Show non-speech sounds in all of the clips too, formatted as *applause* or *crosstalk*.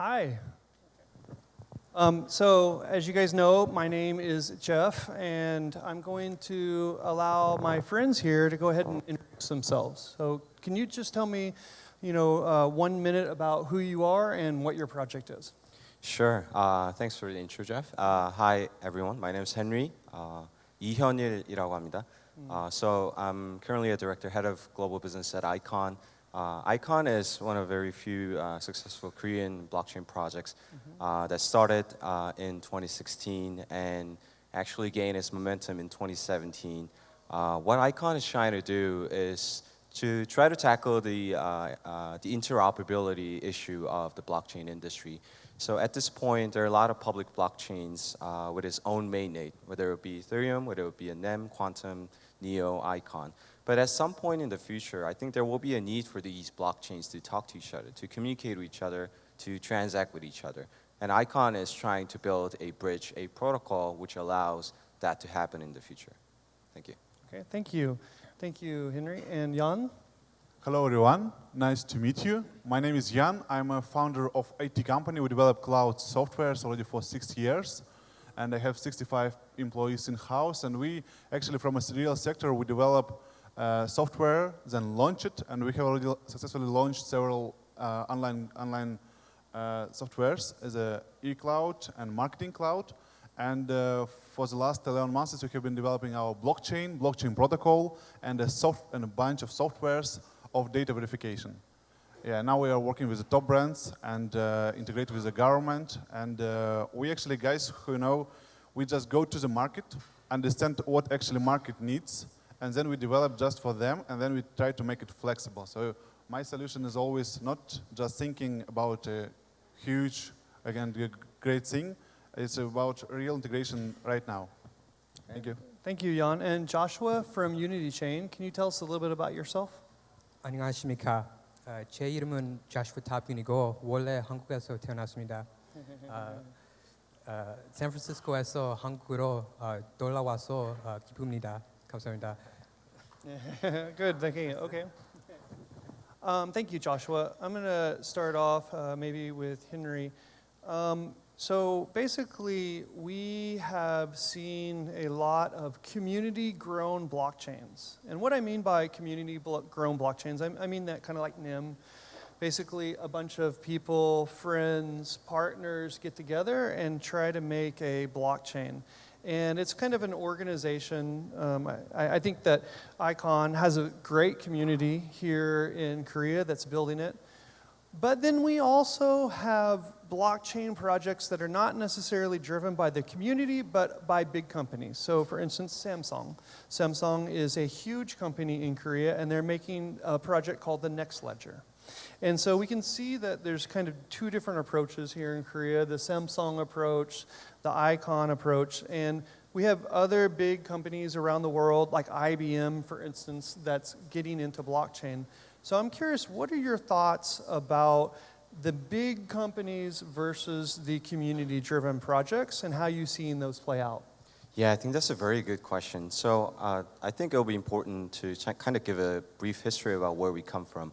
Hi. Um, so as you guys know, my name is Jeff, and I'm going to allow my friends here to go ahead and introduce themselves. So can you just tell me, you know, uh, one minute about who you are and what your project is? Sure. Uh, thanks for the intro, Jeff. Uh, hi, everyone. My name is Henry. Uh, 이현일이라고 합니다. Uh, so I'm currently a director, head of global business at Icon. Uh, Icon is one of very few uh, successful Korean blockchain projects uh, that started uh, in 2016 and actually gained its momentum in 2017. Uh, what Icon is trying to do is to try to tackle the, uh, uh, the interoperability issue of the blockchain industry. So at this point, there are a lot of public blockchains uh, with its own mainnet, whether it be Ethereum, whether it be a NEM, Qtum, Neo, Icon. But at some point in the future, I think there will be a need for these blockchains to talk to each other, to communicate with each other, to transact with each other. And Icon is trying to build a bridge, a protocol which allows that to happen in the future. Thank you. Okay, thank you. Thank you, Henry. And Jan? Hello everyone, nice to meet you. My name is Jan, I'm a founder of IT company. We develop cloud softwares already for six years and I have 65 employees in-house and we actually from a real sector, we develop uh, software, then launch it and we have already successfully launched several uh, online, online uh, softwares as a e-cloud and marketing cloud. And uh, for the last 11 months, we have been developing our blockchain, blockchain protocol, and a, soft, and a bunch of softwares of data verification. Yeah, now we are working with the top brands and uh, integrate with the government. And uh, we actually, guys who know, we just go to the market, understand what actually market needs, and then we develop just for them, and then we try to make it flexible. So my solution is always not just thinking about a huge, again, great thing. It's about real integration right now. Thank you. Thank you, Jan. And Joshua from Unity Chain, can you tell us a little bit about yourself? 안녕하십니까. 어, 제 이름은 자슈 타빈이고 원래 한국에서 태어났습니다. 어, 어, 샌프란시스코에서 한국으로 어, 돌아와서 어, 기쁩니다. 감사합니다. *laughs* Good, thank you. Okay. Um, thank you, Joshua. I'm going to start off uh, maybe with Henry. Um, so basically, we have seen a lot of community-grown blockchains. And what I mean by community-grown blockchains, I, I mean that kind of like NEM. Basically, a bunch of people, friends, partners get together and try to make a blockchain. And it's kind of an organization. Um, I, I, think that ICON has a great community here in Korea that's building it. But then we also have blockchain projects that are not necessarily driven by the community, but by big companies. So for instance, Samsung. Samsung is a huge company in Korea, and they're making a project called the Nexledger. And so we can see that there's kind of two different approaches here in Korea, the Samsung approach, the Icon approach, and we have other big companies around the world, like IBM, for instance, that's getting into blockchain. So I'm curious, what are your thoughts about the big companies versus the community-driven projects and how you seeing those play out? Yeah, I think that's a very good question. So uh, I think it'll be important to kind of give a brief history about where we come from.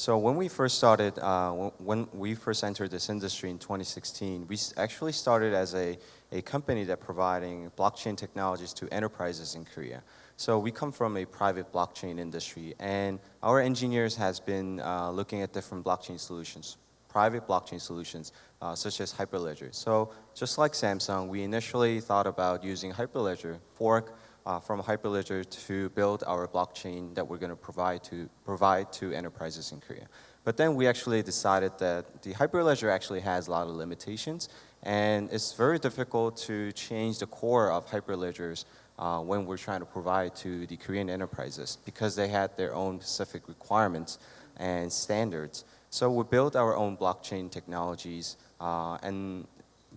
So when we first started, uh, when we first entered this industry in 2016, we actually started as a, a company that providing blockchain technologies to enterprises in Korea. So we come from a private blockchain industry and our engineers has been uh, looking at different blockchain solutions, private blockchain solutions, uh, such as Hyperledger. So just like Samsung, we initially thought about using Hyperledger, fork uh, from Hyperledger to build our blockchain that we're going to provide to, provide to enterprises in Korea. But then we actually decided that the Hyperledger actually has a lot of limitations and it's very difficult to change the core of Hyperledgers uh, when we're trying to provide to the Korean enterprises because they had their own specific requirements and standards. So we built our own blockchain technologies uh, and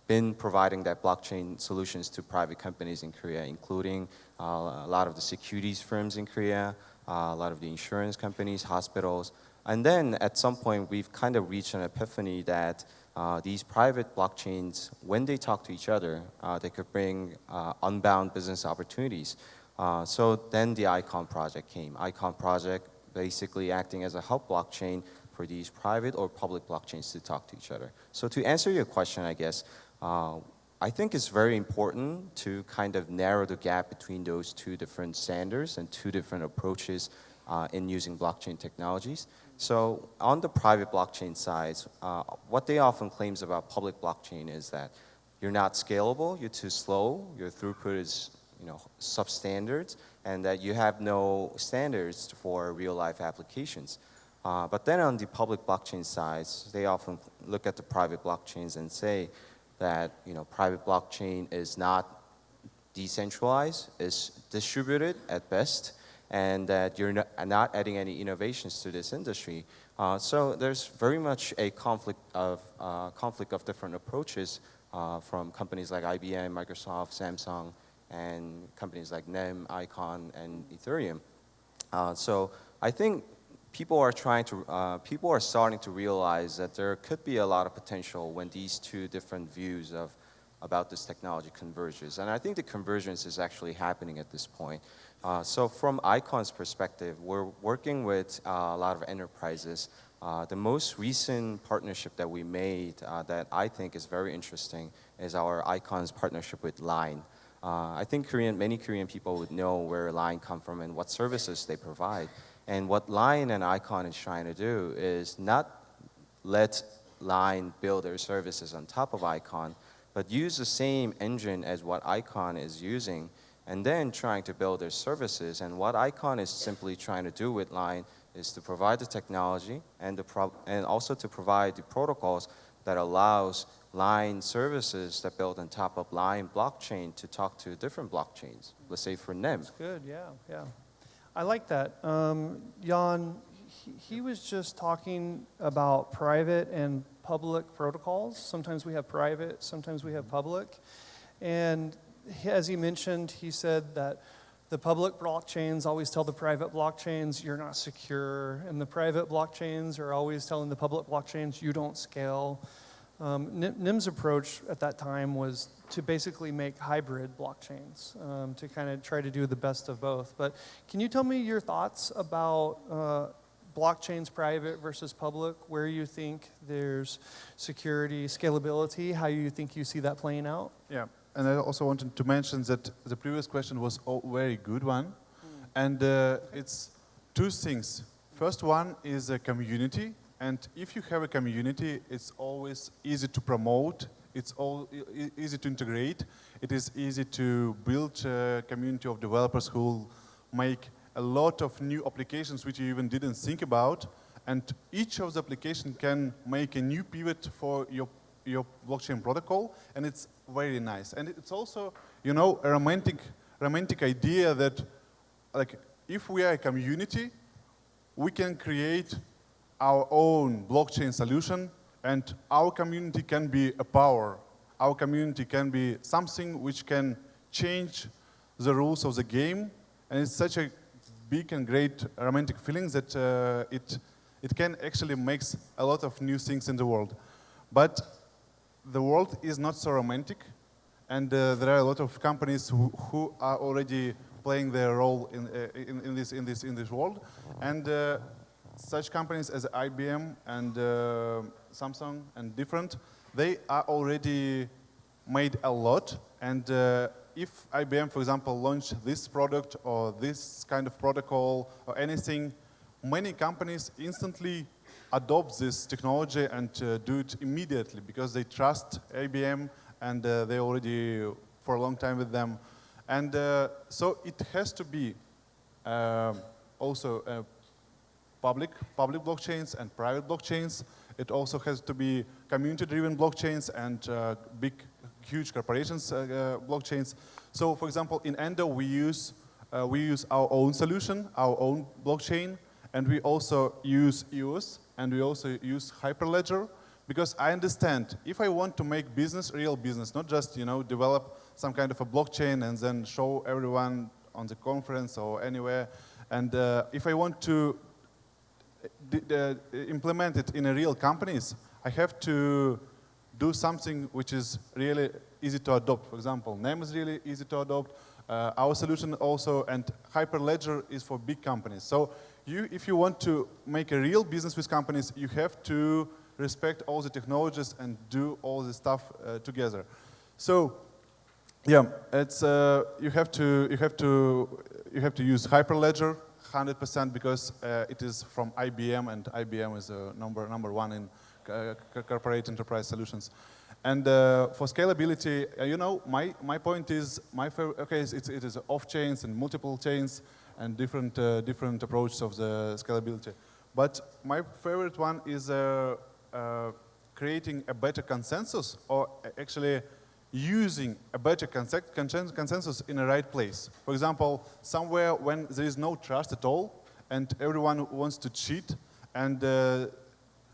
been providing that blockchain solutions to private companies in Korea, including a lot of the securities firms in Korea, uh, a lot of the insurance companies, hospitals. And then at some point, we've kind of reached an epiphany that uh, these private blockchains, when they talk to each other, uh, they could bring uh, unbound business opportunities. Uh, so then the ICON project came. ICON project basically acting as a hub blockchain for these private or public blockchains to talk to each other. So to answer your question, I guess, uh, I think it's very important to kind of narrow the gap between those two different standards and two different approaches uh, in using blockchain technologies. So on the private blockchain side, uh, what they often claims about public blockchain is that you're not scalable, you're too slow, your throughput is you know, substandard, and that you have no standards for real life applications. Uh, but then on the public blockchain side, they often look at the private blockchains and say that you know, private blockchain is not decentralized, is distributed at best, and that you're not, adding any innovations to this industry. Uh, so there's very much a conflict of, uh, conflict of different approaches uh, from companies like IBM, Microsoft, Samsung, and companies like NEM, Icon, and Ethereum. Uh, so I think people are trying to, uh, people are starting to realize that there could be a lot of potential when these two different views of about this technology converges. And I think the convergence is actually happening at this point. Uh, so from Icon's perspective, we're working with uh, a lot of enterprises. Uh, the most recent partnership that we made uh, that I think is very interesting is our Icon's partnership with Line. Uh, I think Korean, many Korean people would know where Line come from and what services they provide. And what Line and Icon is trying to do is not let Line build their services on top of Icon, but use the same engine as what Icon is using and then trying to build their services. And what Icon is simply trying to do with Line is to provide the technology and, the and also to provide the protocols that allows Line services that build on top of Line blockchain to talk to different blockchains. Let's say for NEM. That's good, yeah, yeah. I like that. Um, Jan, he, he was just talking about private and public protocols. Sometimes we have private, sometimes we have public. And he, as he mentioned, he said that the public blockchains always tell the private blockchains you're not secure, and the private blockchains are always telling the public blockchains you don't scale. Um, NEM's approach at that time was to basically make hybrid blockchains, um, to kind of try to do the best of both. But can you tell me your thoughts about uh, blockchains private versus public, where you think there's security, scalability, how you think you see that playing out? Yeah, and I also wanted to mention that the previous question was a very good one. Mm. And uh, it's two things. First one is a community. And if you have a community, it's always easy to promote. It's all easy to integrate. It is easy to build a community of developers who will make a lot of new applications which you even didn't think about. And each of the application can make a new pivot for your, your blockchain protocol. And it's very nice. And it's also, you know, a romantic, romantic idea that like, if we are a community, we can create our own blockchain solution and our community can be a power. Our community can be something which can change the rules of the game and it's such a big and great romantic feeling that uh, it, it can actually make a lot of new things in the world. But the world is not so romantic and uh, there are a lot of companies who, who are already playing their role in, uh, in, in, this, in, this, in this world. And uh, such companies as IBM and uh, Samsung and different, they are already made a lot. And uh, if IBM, for example, launched this product or this kind of protocol or anything, many companies instantly adopt this technology and uh, do it immediately because they trust IBM and uh, they already for a long time with them. And uh, so it has to be uh, also public, public blockchains and private blockchains. It also has to be community-driven blockchains and uh, big, huge corporations uh, uh, blockchains. So, for example, in Endo, we use, uh, we use our own solution, our own blockchain, and we also use EOS, and we also use Hyperledger, because I understand if I want to make business, real business, not just, you know, develop some kind of a blockchain and then show everyone on the conference or anywhere, and uh, if I want to uh, implement it in a real companies, I have to do something which is really easy to adopt. For example, NEM is really easy to adopt. Uh, our solution also, and Hyperledger is for big companies. So you, if you want to make a real business with companies, you have to respect all the technologies and do all the stuff uh, together. So, yeah, it's uh, you have to you have to you have to use Hyperledger 100% because uh, it is from IBM and IBM is uh, number number one in uh, corporate enterprise solutions. And uh, for scalability, uh, you know, my, my point is, my okay, it's, it's, off chains and multiple chains and different, uh, different approaches of the scalability. But my favorite one is creating a better consensus or actually using a better consen- consensus in the right place. For example, somewhere when there is no trust at all and everyone wants to cheat and uh,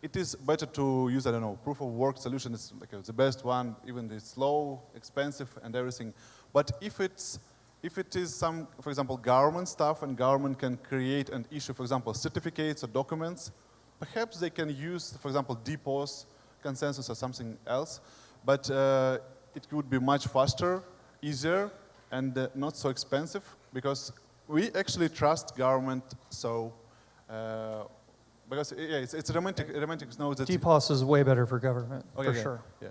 it is better to use, I don't know, proof of work solution is like uh, the best one, even it's slow, expensive, and everything. But if it's if it is some, for example, government stuff, and government can create and issue, for example, certificates or documents, perhaps they can use, for example, DPoS consensus or something else. But uh, it would be much faster, easier, and uh, not so expensive because we actually trust government. So. Uh, because yeah, it's, it's romantic, romantic note that DPoS is way better for government, Okay, for okay. sure. Yeah.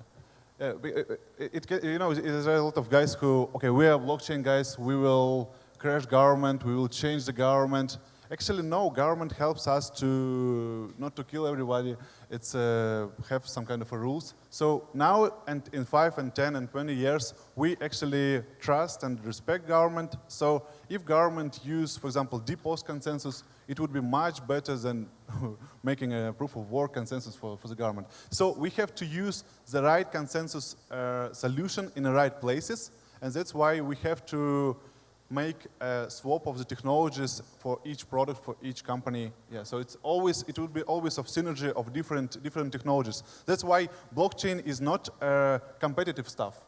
Yeah, but, uh, it, it, you know, there's a lot of guys who, okay, we are blockchain guys, we will crash government, we will change the government. Actually, no, government helps us to, not to kill everybody, it's uh, have some kind of a rules. So now, and in five and 10 and 20 years, we actually trust and respect government. So if government use, for example, DPoS consensus, it would be much better than *laughs* making a proof of work consensus for, for the government. So we have to use the right consensus uh, solution in the right places, and that's why we have to make a swap of the technologies for each product, for each company. Yeah, so it's always, it would be always of synergy of different, different technologies. That's why blockchain is not uh, competitive stuff.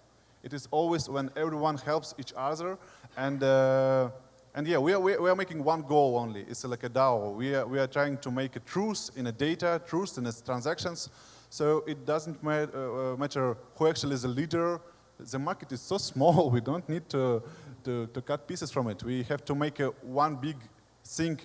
It is always when everyone helps each other and uh, and yeah, we are, we are, making one goal only. It's like a DAO. We are, we are trying to make a truth in a data, truth in its transactions. So it doesn't uh, uh, matter who actually is the leader. The market is so *laughs* small, we don't need to, to, to cut pieces from it. We have to make a one big thing,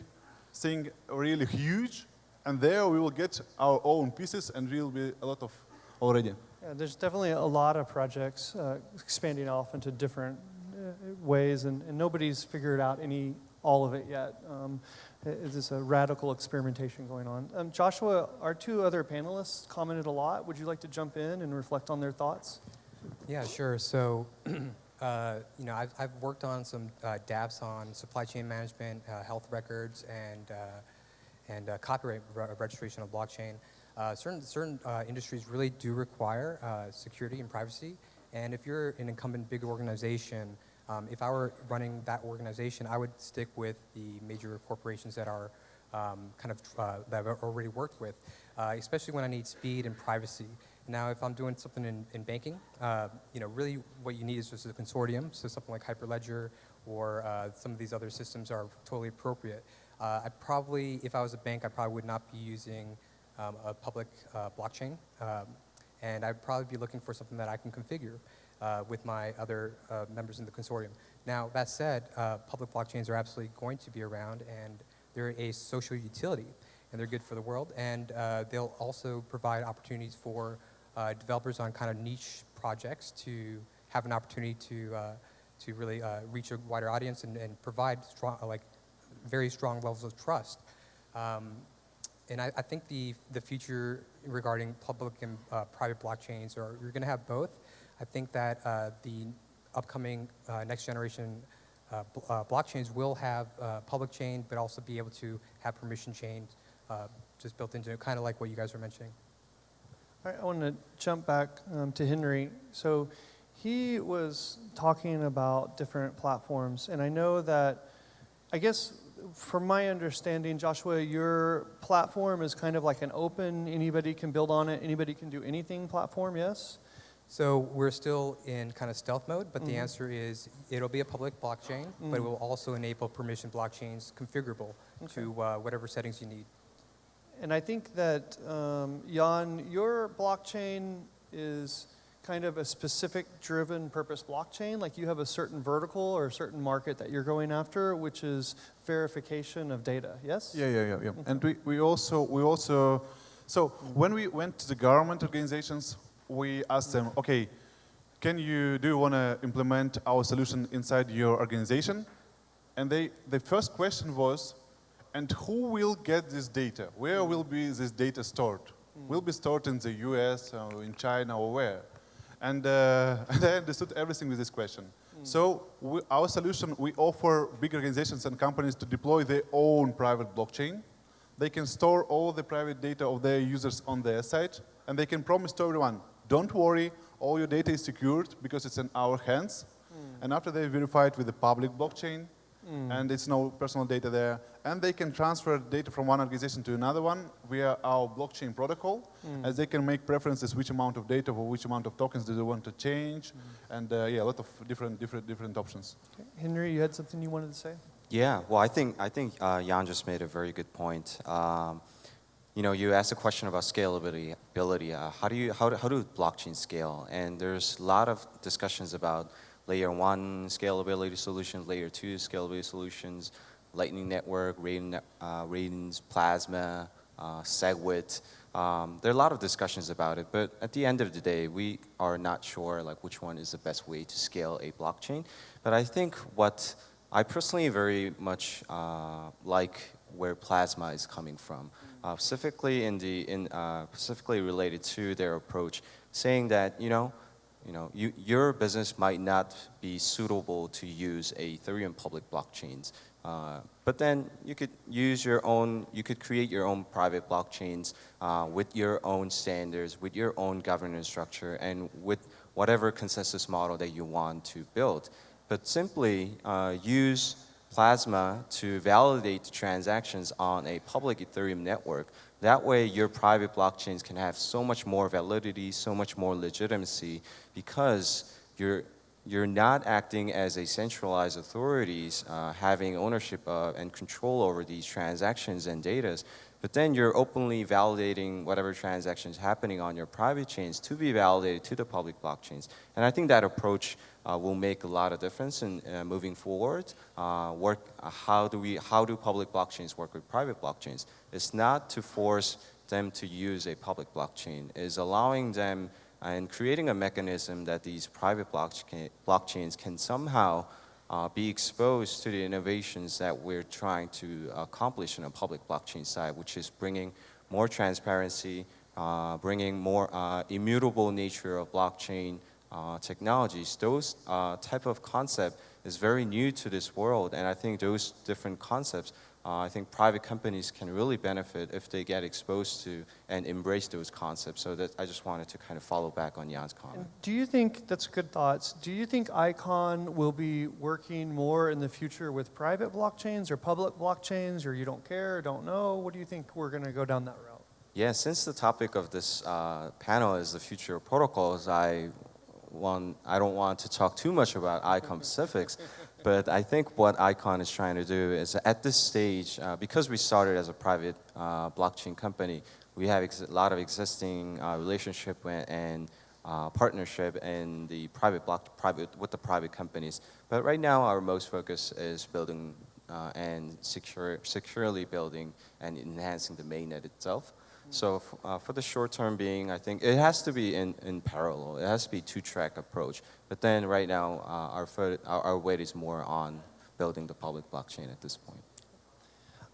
thing really huge, and there we will get our own pieces, and we will be a lot of already. Yeah, there's definitely a lot of projects uh, expanding off into different uh, ways, and, and nobody's figured out any all of it yet. Um, it- it's a radical experimentation going on. Um, Joshua, our two other panelists commented a lot. Would you like to jump in and reflect on their thoughts? Yeah, sure. So, *clears throat* uh, you know, I've, I've worked on some uh, dApps on supply chain management, uh, health records, and uh, and uh, copyright re- registration of blockchain. Uh, certain certain industries really do require security and privacy. And if you're an incumbent big organization, um, if I were running that organization, I would stick with the major corporations that are um, kind of that I've already worked with, especially when I need speed and privacy. Now, if I'm doing something in, in banking, uh, you know, really what you need is just a consortium. So something like Hyperledger or uh, some of these other systems are totally appropriate. Uh, I probably, if I was a bank, I probably would not be using um, a public uh, blockchain. Um, and I'd probably be looking for something that I can configure uh, with my other uh, members in the consortium. Now, that said, public blockchains are absolutely going to be around, and they're a social utility, and they're good for the world, and they'll also provide opportunities for uh, developers on kind of niche projects to have an opportunity to, uh, to really uh, reach a wider audience and, and provide strong, like very strong levels of trust. Um, and I, I think the, the future regarding public and uh, private blockchains are you're going to have both. I think that uh, the upcoming uh, next generation uh, bl- uh, blockchains will have uh, public chain, but also be able to have permission chains uh, just built into it, kind of like what you guys were mentioning. I want to jump back um, to Henry. So he was talking about different platforms, and I know that, I guess, from my understanding, Joshua, your platform is kind of like an open, anybody can build on it, anybody can do anything platform, yes? So we're still in kind of stealth mode, but the Mhm. answer is it'll be a public blockchain, but it will also enable permission blockchains configurable to uh, whatever settings you need. And I think that, um, Jan, your blockchain is kind of a specific driven purpose blockchain? Like you have a certain vertical or a certain market that you're going after, which is verification of data, yes? Yeah, yeah, yeah, yeah. And we, we also, we also, so when we went to the government organizations, we asked them, okay, can you, do you want to implement our solution inside your organization? And they, the first question was, and who will get this data? Where will be this data stored? Will be stored in the US or in China or where? And, uh, *laughs* and I understood everything with this question. So we, our solution, we offer big organizations and companies to deploy their own private blockchain. They can store all the private data of their users on their site, and they can promise to everyone, don't worry, all your data is secured because it's in our hands. And after they verify it with the public blockchain, and it's no personal data there, and they can transfer data from one organization to another one via our blockchain protocol, as they can make preferences which amount of data or which amount of tokens do they want to change, and uh, yeah, a lot of different, different, different options. Henry, you had something you wanted to say? Yeah, well, I think I think uh, Jan just made a very good point. Um, you know, you asked a question about scalability. Ability. Uh, how do you how do, how do blockchain scale? And there's a lot of discussions about layer one scalability solutions, layer two scalability solutions, Lightning Network, Raiden, uh, Plasma, uh, SegWit. Um, there are a lot of discussions about it, but at the end of the day, we are not sure like which one is the best way to scale a blockchain. But I think what I personally very much uh, like where Plasma is coming from, uh, specifically in the in uh, specifically related to their approach, saying that you know, you know, you, your business might not be suitable to use a Ethereum public blockchains, uh, but then you could use your own, you could create your own private blockchains uh, with your own standards, with your own governance structure, and with whatever consensus model that you want to build. But simply uh, use Plasma to validate transactions on a public Ethereum network. That way, your private blockchains can have so much more validity, so much more legitimacy, because you're you're not acting as a centralized authorities uh, having ownership of and control over these transactions and data, but then you're openly validating whatever transactions happening on your private chains to be validated to the public blockchains. And I think that approach uh, will make a lot of difference in uh, moving forward. Uh, work, uh, how do we, how do public blockchains work with private blockchains? It's not to force them to use a public blockchain. It's allowing them and creating a mechanism that these private blockchain, blockchains can somehow uh, be exposed to the innovations that we're trying to accomplish in a public blockchain side, which is bringing more transparency, uh, bringing more uh, immutable nature of blockchain uh, technologies. Those uh, type of concept is very new to this world, and I think those different concepts uh, I think private companies can really benefit if they get exposed to and embrace those concepts. So that I just wanted to kind of follow back on Jan's comment. Do you think, that's good thoughts, do you think ICON will be working more in the future with private blockchains or public blockchains, or you don't care, don't know? What do you think we're going to go down that route? Yeah, since the topic of this uh, panel is the future of protocols, I want, I don't want to talk too much about ICON specifics, *laughs* but I think what ICON is trying to do is at this stage, uh, because we started as a private uh, blockchain company, we have a lot of existing uh, relationship and uh, partnership in the private block, private with the private companies. But right now, our most focus is building uh, and secure, securely building and enhancing the mainnet itself. So uh, for the short term being, I think it has to be in, in parallel. It has to be two-track approach. But then right now, uh, our, our, our weight is more on building the public blockchain at this point.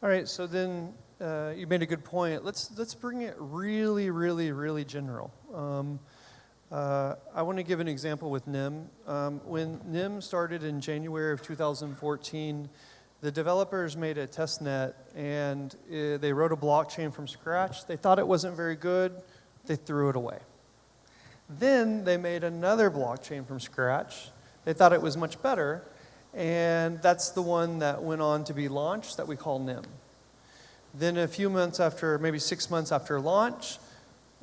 All right, so then uh, you made a good point. Let's, let's bring it really, really, really general. Um, uh, I want to give an example with NEM. Um, when NEM started in January of 2014, the developers made a test net and uh, they wrote a blockchain from scratch. They thought it wasn't very good, they threw it away. Then they made another blockchain from scratch. They thought it was much better, and that's the one that went on to be launched that we call NEM. Then a few months after, maybe six months after launch,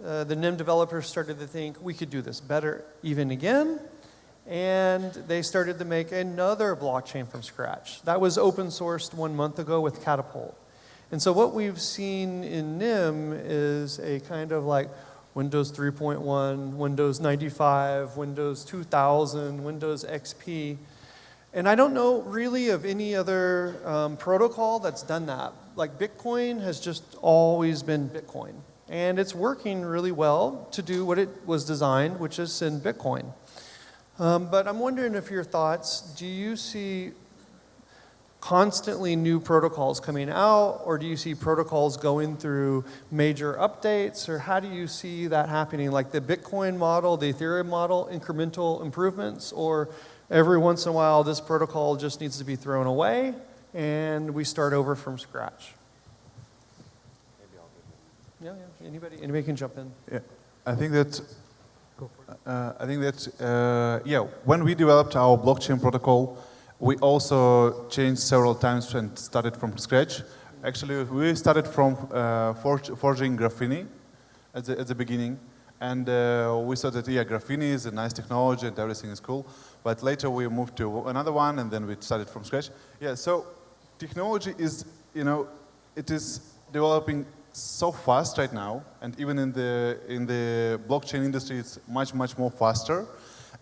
uh, the NEM developers started to think we could do this better even again, and they started to make another blockchain from scratch. That was open sourced one month ago with Catapult. And so what we've seen in NEM is a kind of like Windows 3.1, Windows 95, Windows 2000, Windows XP. And I don't know really of any other um, protocol that's done that. Like Bitcoin has just always been Bitcoin. And it's working really well to do what it was designed, which is send Bitcoin. Um, but I'm wondering if your thoughts, do you see constantly new protocols coming out, or do you see protocols going through major updates, or how do you see that happening? Like the Bitcoin model, the Ethereum model, incremental improvements, or every once in a while this protocol just needs to be thrown away and we start over from scratch? Yeah, yeah. Anybody, anybody can jump in. Yeah, I think that. Uh, I think that uh, yeah, when we developed our blockchain protocol, we also changed several times and started from scratch. Actually, we started from uh, forking Graphene at the, at the beginning, and uh, we thought that yeah, Graphene is a nice technology and everything is cool. But later we moved to another one, and then we started from scratch. Yeah, so technology is you know it is developing so fast right now, and even in the in the blockchain industry, it's much much more faster,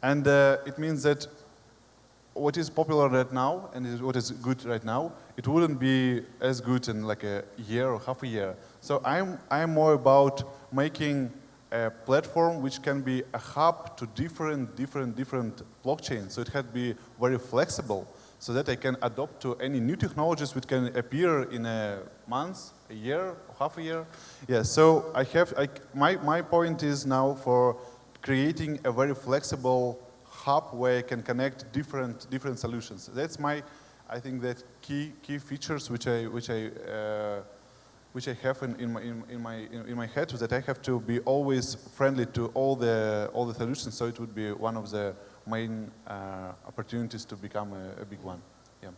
and uh, it means that what is popular right now and what is good right now, it wouldn't be as good in like a year or half a year. So I'm I'm more about making a platform which can be a hub to different different different blockchains. So it had to be very flexible so that I can adopt to any new technologies which can appear in a month, a year, half a year. Yeah, so I have, I, my, my point is now for creating a very flexible hub where I can connect different, different solutions. That's my, I think that key, key features which I, which I, uh, which I have in, in, my, in, in my, in, in, my head, is that I have to be always friendly to all the, all the solutions, so it would be one of the main uh, opportunities to become a, a, big one. Yeah.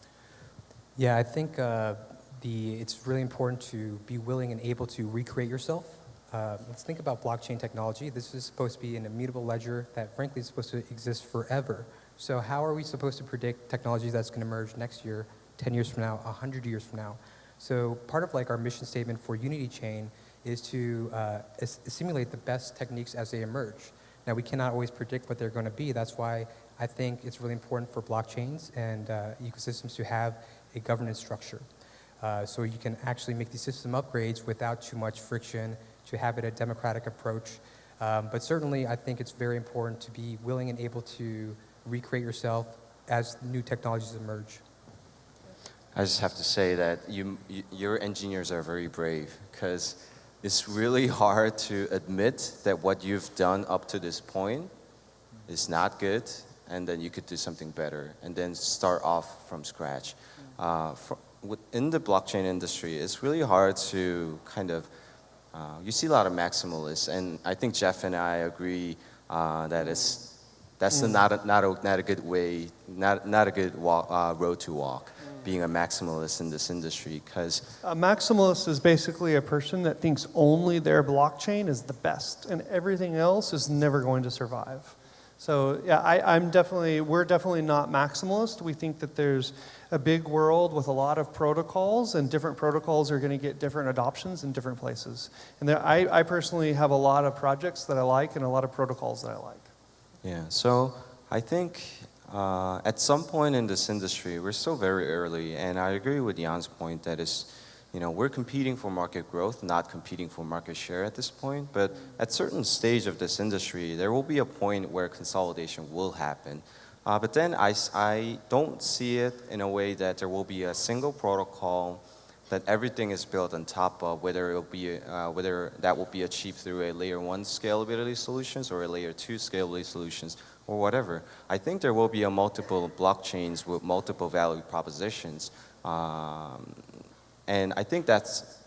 Yeah, I think uh, the it's really important to be willing and able to recreate yourself. Uh, let's think about blockchain technology. This is supposed to be an immutable ledger that, frankly, is supposed to exist forever. So how are we supposed to predict technology that's going to emerge next year, 10 years from now, 100 years from now? So part of like our mission statement for Unity Chain is to uh, simulate the best techniques as they emerge. Now, we cannot always predict what they're going to be. That's why I think it's really important for blockchains and uh, ecosystems to have a governance structure. Uh, so you can actually make these system upgrades without too much friction, to have it a democratic approach. Um, but certainly, I think it's very important to be willing and able to recreate yourself as new technologies emerge. I just have to say that you, you your engineers are very brave because it's really hard to admit that what you've done up to this point is not good, and then you could do something better, and then start off from scratch. Uh, for, within the blockchain industry, it's really hard to kind of, uh, you see a lot of maximalists, and I think Jeff and I agree uh, that it's, that's mm. not, a, not, a, not a good way, not, not a good walk, uh, road to walk being a maximalist in this industry because a maximalist is basically a person that thinks only their blockchain is the best and everything else is never going to survive. So yeah, I, am definitely, we're definitely not maximalist. We think that there's a big world with a lot of protocols and different protocols are going to get different adoptions in different places. And there, I, I personally have a lot of projects that I like and a lot of protocols that I like. Yeah, so I think uh, at some point in this industry, we're still very early, and I agree with Jan's point that is, you know, we're competing for market growth, not competing for market share at this point. But at certain stage of this industry, there will be a point where consolidation will happen. Uh, but then I, I don't see it in a way that there will be a single protocol that everything is built on top of, whether it'll be uh, whether that will be achieved through a layer one scalability solutions or a layer two scalability solutions or whatever. I think there will be a multiple blockchains with multiple value propositions. Um, and I think that's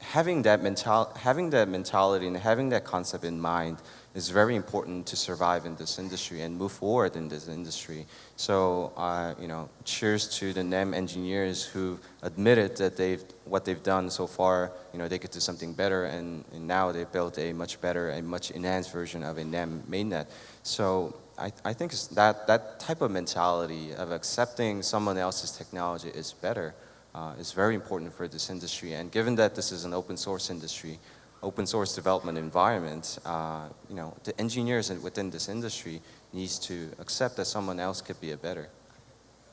having that, mental, having that mentality and having that concept in mind is very important to survive in this industry and move forward in this industry. So, uh, you know, cheers to the NEM engineers who admitted that they've, what they've done so far, you know, they could do something better and, and now they built a much better and much enhanced version of a NEM mainnet. So I, I think that, that type of mentality of accepting someone else's technology is better uh, is very important for this industry. And given that this is an open source industry, open source development environment, uh, you know, the engineers within this industry needs to accept that someone else could be a better.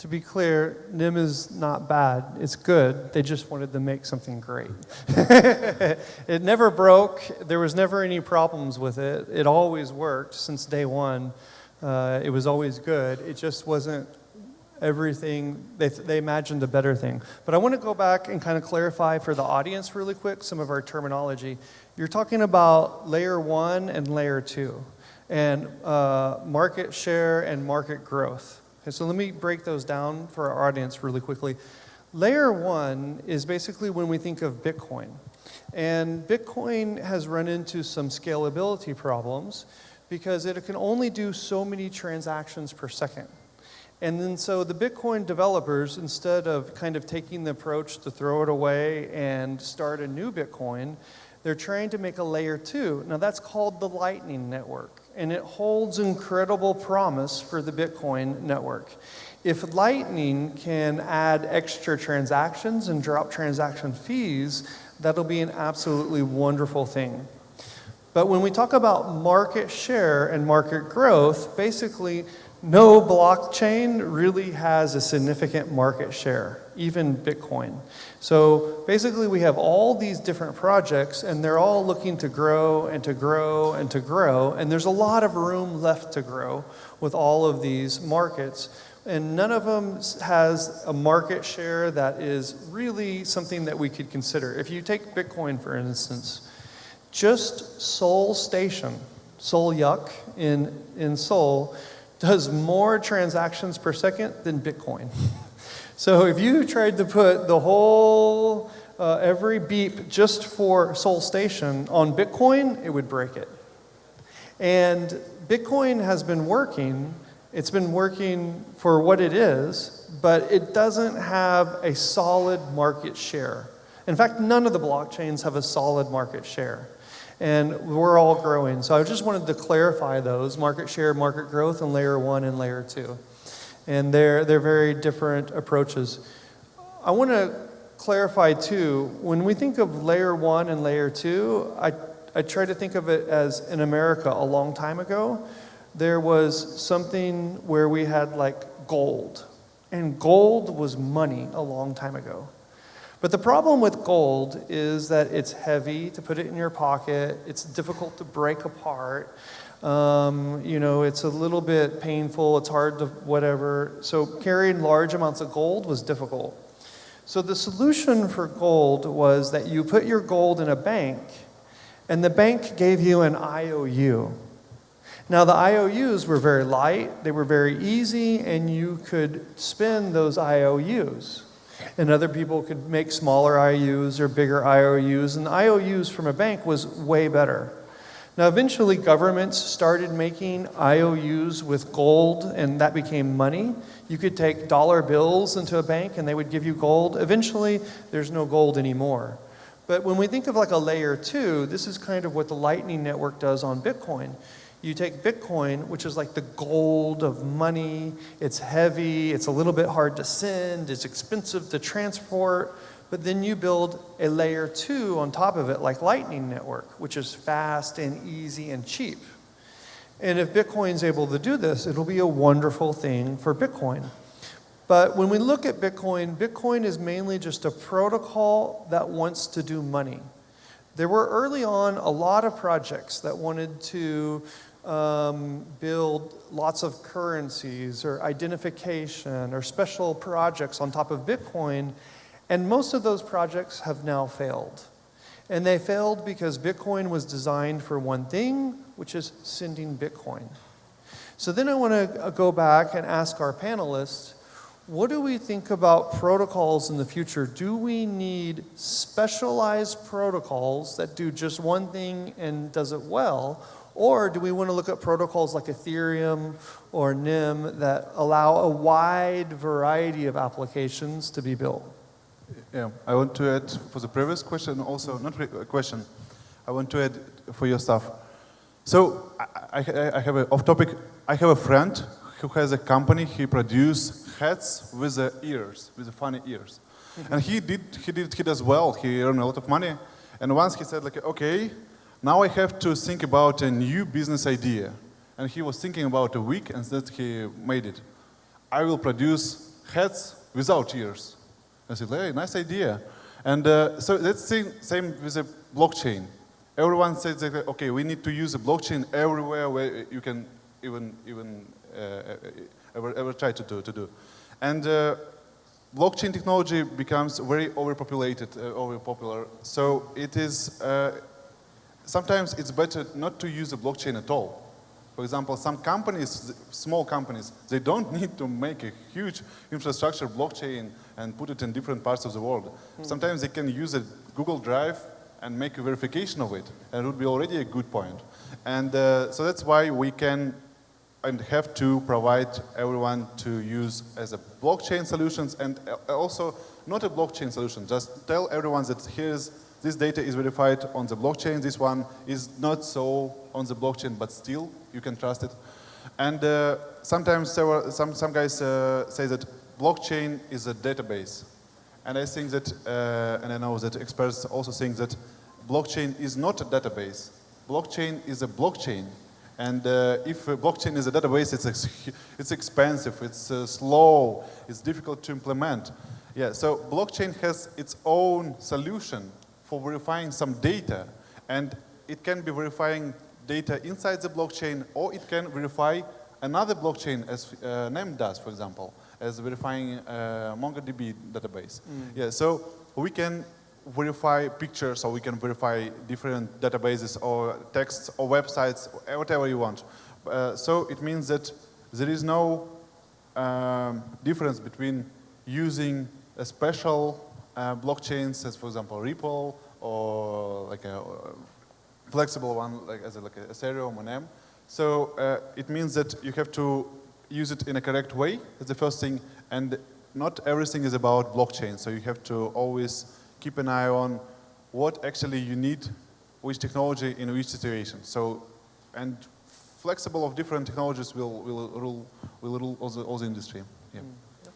To be clear, NEM is not bad. It's good. They just wanted to make something great. *laughs* it never broke. There was never any problems with it. It always worked since day one. Uh, it was always good. It just wasn't everything. They, they imagined a better thing. But I want to go back and kind of clarify for the audience really quick some of our terminology. You're talking about layer one and layer two, and uh, market share and market growth. Okay, so let me break those down for our audience really quickly. Layer one is basically when we think of Bitcoin. And Bitcoin has run into some scalability problems because it can only do so many transactions per second. And then so the Bitcoin developers, instead of kind of taking the approach to throw it away and start a new Bitcoin, they're trying to make a layer two. Now that's called the Lightning Network and it holds incredible promise for the Bitcoin network. If Lightning can add extra transactions and drop transaction fees, that'll be an absolutely wonderful thing. But when we talk about market share and market growth, basically, no blockchain really has a significant market share, even Bitcoin. So basically, we have all these different projects, and they're all looking to grow and to grow and to grow. And there's a lot of room left to grow with all of these markets. And none of them has a market share that is really something that we could consider. If you take Bitcoin, for instance, just Seoul Station, Seoul Yeok in, in Seoul, does more transactions per second than Bitcoin. *laughs* So if you tried to put the whole, uh, every beep just for Seoul Station on Bitcoin, it would break it. And Bitcoin has been working, it's been working for what it is, but it doesn't have a solid market share. In fact, none of the blockchains have a solid market share. And we're all growing. So I just wanted to clarify those market share, market growth, and layer one and layer two and they're, they're very different approaches. I want to clarify too, when we think of layer one and layer two, I, I try to think of it as in America a long time ago, there was something where we had like gold, and gold was money a long time ago. But the problem with gold is that it's heavy to put it in your pocket, it's difficult to break apart, um, you know, it's a little bit painful, it's hard to whatever. So carrying large amounts of gold was difficult. So the solution for gold was that you put your gold in a bank, and the bank gave you an IOU. Now the IOUs were very light, they were very easy, and you could spend those IOUs. And other people could make smaller IOUs or bigger IOUs, and the IOUs from a bank was way better. Now, eventually, governments started making IOUs with gold, and that became money. You could take dollar bills into a bank, and they would give you gold. Eventually, there's no gold anymore. But when we think of like a layer two, this is kind of what the Lightning Network does on Bitcoin. You take Bitcoin, which is like the gold of money, it's heavy, it's a little bit hard to send, it's expensive to transport, but then you build a layer two on top of it, like Lightning Network, which is fast and easy and cheap. And if Bitcoin's able to do this, it'll be a wonderful thing for Bitcoin. But when we look at Bitcoin, Bitcoin is mainly just a protocol that wants to do money. There were early on a lot of projects that wanted to um, build lots of currencies or identification or special projects on top of Bitcoin and most of those projects have now failed. And they failed because Bitcoin was designed for one thing, which is sending Bitcoin. So then I want to uh, go back and ask our panelists, what do we think about protocols in the future? Do we need specialized protocols that do just one thing and does it well? Or do we want to look at protocols like Ethereum or NEM that allow a wide variety of applications to be built? Yeah, I want to add for the previous question also, not a uh, question, I want to add for your stuff. So I, I, I have a off topic, I have a friend who has a company, he produces hats with the ears, with the funny ears. Mm-hmm. And he did, he did, he does well, he earned a lot of money. And once he said, like, okay, now I have to think about a new business idea. And he was thinking about a week, and that he made it. I will produce hats without ears. I said, hey, nice idea. And uh, so that's same, same with the blockchain. Everyone says, that, okay, we need to use a blockchain everywhere where you can even, even uh, ever, ever try to do. To do. And uh, blockchain technology becomes very overpopulated, uh, overpopular. So it is, uh, sometimes it's better not to use a blockchain at all. For example, some companies, small companies, they don't *laughs* need to make a huge infrastructure blockchain and put it in different parts of the world. Sometimes they can use a Google Drive and make a verification of it, and it would be already a good point. And uh, so that's why we can and have to provide everyone to use as a blockchain solutions and uh, also not a blockchain solution, just tell everyone that here's this data is verified on the blockchain, this one is not so on the blockchain, but still you can trust it. And uh, sometimes several, some, some guys uh, say that blockchain is a database. And I think that, uh, and I know that experts also think that blockchain is not a database. Blockchain is a blockchain. And uh, if blockchain is a database, it's, ex it's expensive, it's uh, slow, it's difficult to implement. Yeah, so blockchain has its own solution for verifying some data. And it can be verifying data inside the blockchain, or it can verify another blockchain, as uh, NEM does, for example, as verifying uh, MongoDB database. Yeah, so we can verify pictures, or we can verify different databases, or texts, or websites, whatever you want. Uh, so it means that there is no um, difference between using a special uh, blockchains, as for example Ripple, or like a flexible one, like as a, like a Ethereum or NEM. So uh, it means that you have to use it in a correct way. That's the first thing. And not everything is about blockchain. So you have to always keep an eye on what actually you need, which technology in which situation. So, and flexible of different technologies will, will rule, will rule all the, all the industry. Yeah.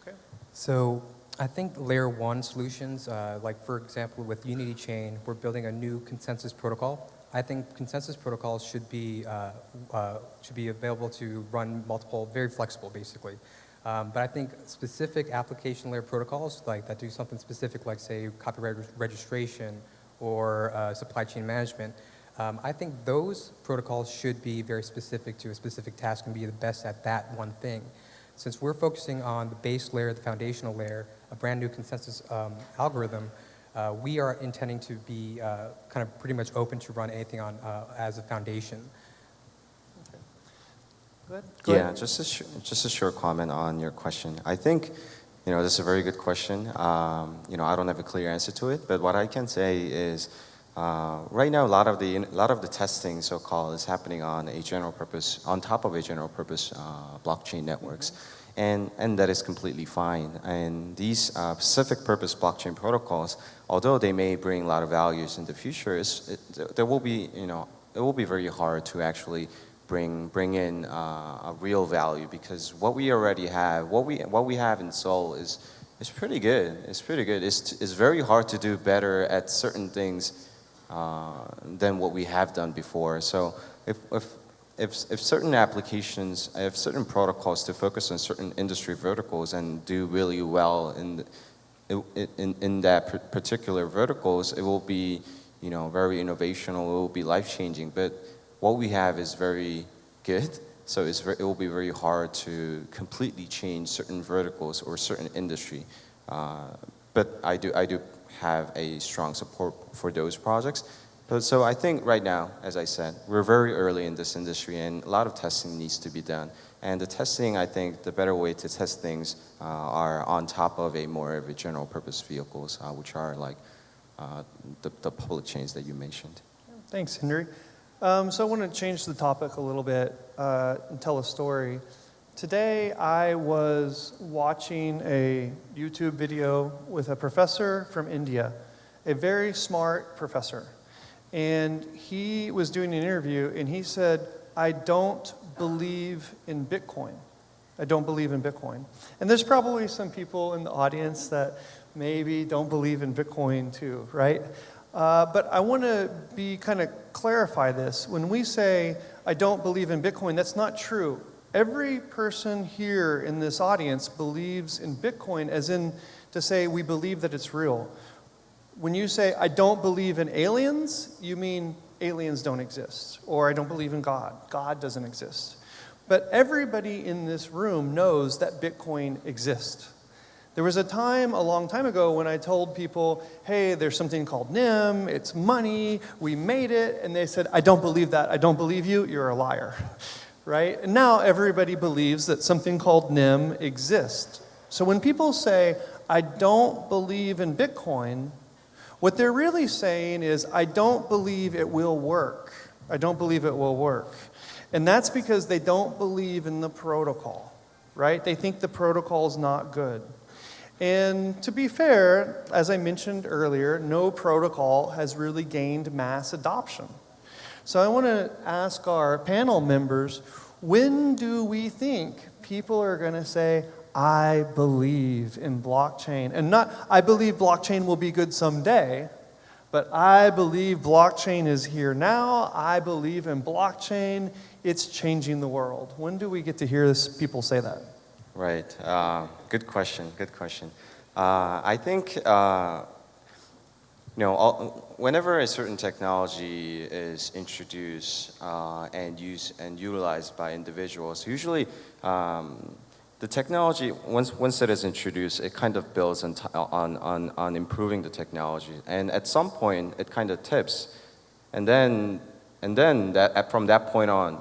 Okay. So I think layer one solutions, uh, like for example with Unity Chain, we're building a new consensus protocol. I think consensus protocols should be, uh, uh, should be available to run multiple, very flexible basically. Um, but I think specific application layer protocols like that do something specific like say copyright re registration or uh, supply chain management, um, I think those protocols should be very specific to a specific task and be the best at that one thing. Since we're focusing on the base layer, the foundational layer, a brand new consensus um, algorithm, uh, we are intending to be uh, kind of pretty much open to run anything on uh, as a foundation. Good. Go yeah, ahead. just a, sh- just a short comment on your question. I think, you know, this is a very good question. Um, you know, I don't have a clear answer to it, but what I can say is, uh, right now, a lot of the a lot of the testing, so-called, is happening on a general purpose, on top of a general purpose uh, blockchain networks, and and that is completely fine. And these uh, specific purpose blockchain protocols, although they may bring a lot of values in the future, it, there will be, you know, it will be very hard to actually bring bring in uh, a real value because what we already have, what we what we have in Seoul is is pretty good. It's pretty good. It's it's very hard to do better at certain things uh, than what we have done before. So if if if, if certain applications, if certain protocols to focus on certain industry verticals and do really well in, in, in that particular verticals, it will be, you know, very innovational, it will be life-changing. But what we have is very good, so it's very, it will be very hard to completely change certain verticals or certain industry. Uh, but I do, I do have a strong support for those projects. But so I think right now, as I said, we're very early in this industry and a lot of testing needs to be done. And the testing, I think, the better way to test things uh, are on top of a more of a general purpose vehicles, uh, which are like uh, the, the public chains that you mentioned. Thanks, Henry. Um, so I want to change the topic a little bit uh, and tell a story. Today I was watching a YouTube video with a professor from India, a very smart professor. And he was doing an interview and he said, I don't believe in Bitcoin. I don't believe in Bitcoin. And there's probably some people in the audience that maybe don't believe in Bitcoin too, right? Uh, but I want to be kind of clarify this. When we say, I don't believe in Bitcoin, that's not true. Every person here in this audience believes in Bitcoin, as in to say, we believe that it's real. When you say, I don't believe in aliens, you mean aliens don't exist. Or I don't believe in God. God doesn't exist. But everybody in this room knows that Bitcoin exists. There was a time a long time ago when I told people, hey, there's something called NEM, it's money, we made it, and they said, I don't believe that, I don't believe you, you're a liar, *laughs* right? And now everybody believes that something called NEM exists. So when people say, I don't believe in Bitcoin, what they're really saying is, I don't believe it will work. I don't believe it will work. And that's because they don't believe in the protocol, right? They think the protocol is not good. And to be fair, as I mentioned earlier, no protocol has really gained mass adoption. So I want to ask our panel members, when do we think people are going to say, I believe in blockchain? And not, I believe blockchain will be good someday, but I believe blockchain is here now. I believe in blockchain. It's changing the world. When do we get to hear this, people say that? Right. Uh, good question. Good question. Uh, I think uh, you know all, whenever a certain technology is introduced uh, and used and utilized by individuals, usually um, the technology once once it is introduced, it kind of builds on on on, on improving the technology, and at some point it kind of tips, and then and then that from that point on,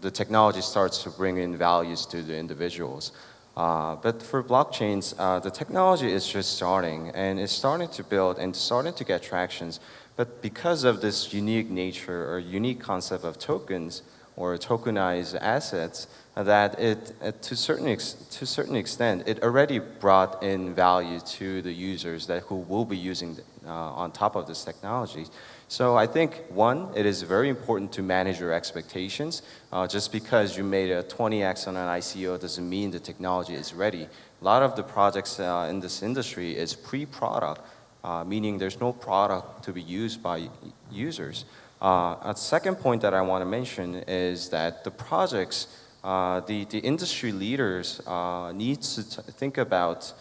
the technology starts to bring in values to the individuals. Uh, but for blockchains, uh, the technology is just starting and it's starting to build and starting to get tractions. But because of this unique nature or unique concept of tokens or tokenized assets, that it, uh, to, certain to certain extent, it already brought in value to the users that who will be using uh, on top of this technology. So I think, one, it is very important to manage your expectations. Uh, just because you made a 20x on an ICO doesn't mean the technology is ready. A lot of the projects uh, in this industry is pre-product, uh, meaning there's no product to be used by users. Uh, a second point that I want to mention is that the projects, uh, the, the industry leaders uh, need to think about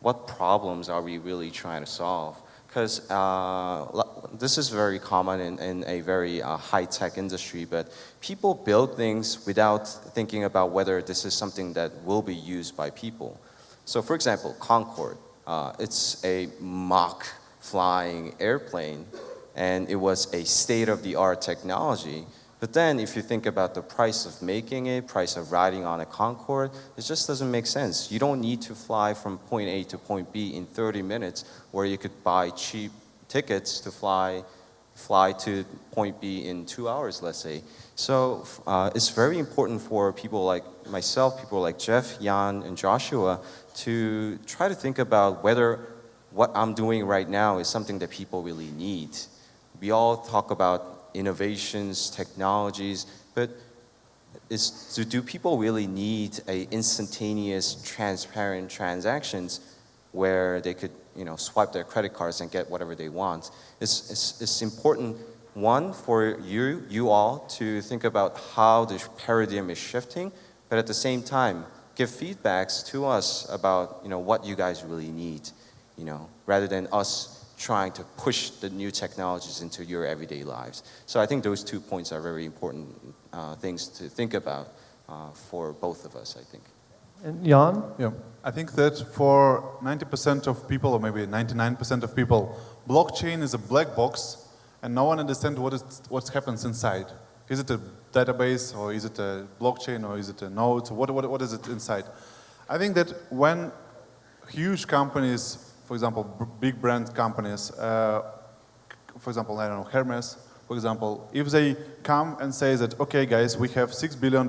what problems are we really trying to solve because uh, this is very common in, in a very uh, high-tech industry, but people build things without thinking about whether this is something that will be used by people. So for example, Concorde, uh, it's a Mach flying airplane, and it was a state-of-the-art technology, but then if you think about the price of making it, price of riding on a Concorde, it just doesn't make sense. You don't need to fly from point A to point B in 30 minutes where you could buy cheap tickets to fly, fly to point B in two hours, let's say. So uh, it's very important for people like myself, people like Jeff, Jan, and Joshua to try to think about whether what I'm doing right now is something that people really need. We all talk about innovations, technologies, but is, so do people really need a instantaneous, transparent transactions where they could, you know, swipe their credit cards and get whatever they want? It's, it's, it's important, one, for you, you all to think about how the paradigm is shifting, but at the same time, give feedbacks to us about, you know, what you guys really need, you know, rather than us trying to push the new technologies into your everyday lives. So I think those two points are very important uh, things to think about uh, for both of us, I think. And Jan? Yeah, I think that for 90% of people, or maybe 99% of people, blockchain is a black box and no one understands what is, what happens inside. Is it a database or is it a blockchain or is it a node? So what, what, what is it inside? I think that when huge companies for example, big brand companies, uh, for example, I don't know, Hermes, for example, if they come and say that, okay, guys, we have $6 billion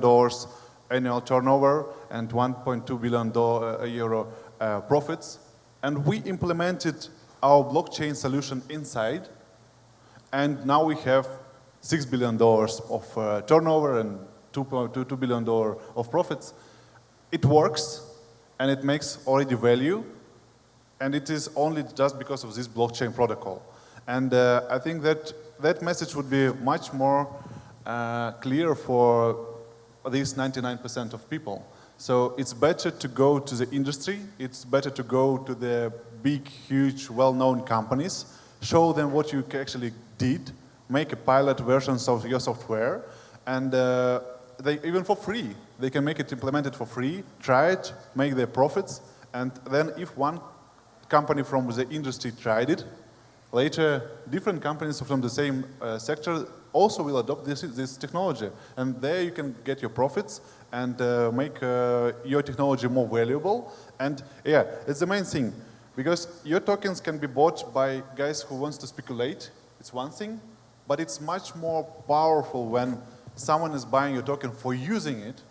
annual turnover and 1.2 billion uh, euro uh, profits, and we implemented our blockchain solution inside, and now we have $6 billion of uh, turnover and $2 billion of profits, it works, and it makes already value, and it is only just because of this blockchain protocol. And uh, I think that that message would be much more uh, clear for these 99% of people. So it's better to go to the industry, it's better to go to the big, huge, well-known companies, show them what you actually did, make a pilot versions of your software, and uh, they, even for free, they can make it implemented for free, try it, make their profits, and then if one company from the industry tried it, later different companies from the same uh, sector also will adopt this, this technology. And there you can get your profits and uh, make uh, your technology more valuable. And yeah, it's the main thing. Because your tokens can be bought by guys who wants to speculate, it's one thing, but it's much more powerful when someone is buying your token for using it,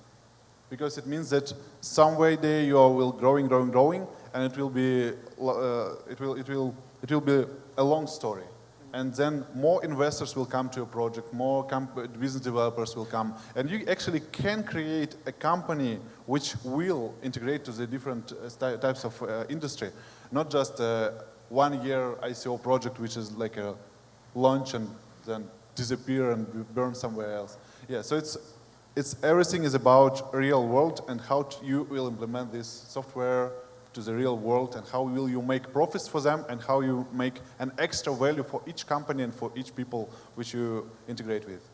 because it means that some way there you will growing, growing, growing, and it will be, uh, it will, it will, it will be a long story. And then more investors will come to your project, more business developers will come, and you actually can create a company which will integrate to the different uh, types of uh, industry, not just a one-year ICO project which is like a launch and then disappear and burn somewhere else. Yeah, so it's it's everything is about real world and how you will implement this software to the real world and how will you make profits for them and how you make an extra value for each company and for each people which you integrate with.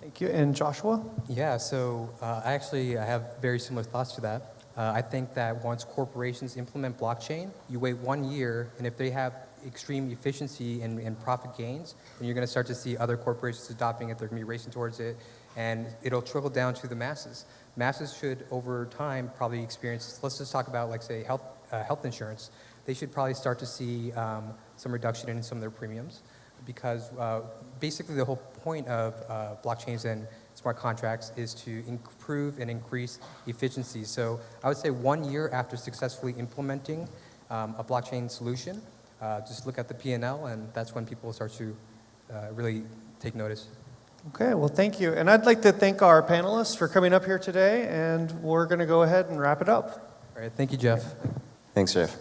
Thank you. And Joshua? Yeah, so uh, I actually I have very similar thoughts to that. Uh, I think that once corporations implement blockchain, you wait one year, and if they have extreme efficiency and, and profit gains, then you're going to start to see other corporations adopting it. They're going to be racing towards it, and it'll trickle down to the masses. Masses should, over time, probably experience, let's just talk about, like, say, health, uh, health insurance. They should probably start to see um, some reduction in some of their premiums because uh, basically the whole point of uh, blockchains and smart contracts is to improve and increase efficiency. So I would say one year after successfully implementing um, a blockchain solution, uh, just look at the P&L and that's when people start to uh, really take notice. Okay, well, thank you. And I'd like to thank our panelists for coming up here today, and we're going to go ahead and wrap it up. All right, thank you, Jeff. Thanks, Jeff.